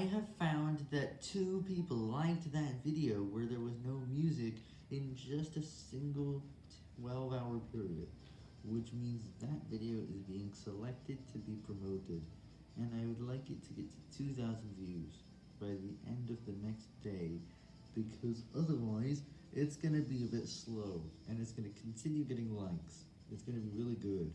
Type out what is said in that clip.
I have found that two people liked that video where there was no music in just a single 12 hour period, which means that video is being selected to be promoted, and I would like it to get to 2,000 views by the end of the next day, because otherwise it's going to be a bit slow, and it's going to continue getting likes. It's going to be really good.